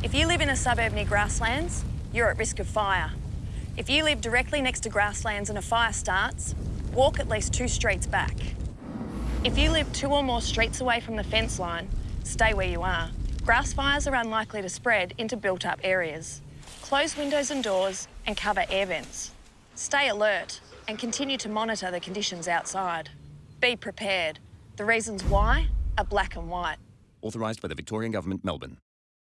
If you live in a suburb near grasslands, you're at risk of fire. If you live directly next to grasslands and a fire starts, walk at least two streets back. If you live two or more streets away from the fence line, stay where you are. Grass fires are unlikely to spread into built-up areas. Close windows and doors and cover air vents. Stay alert and continue to monitor the conditions outside. Be prepared. The reasons why are black and white. Authorised by the Victorian Government, Melbourne.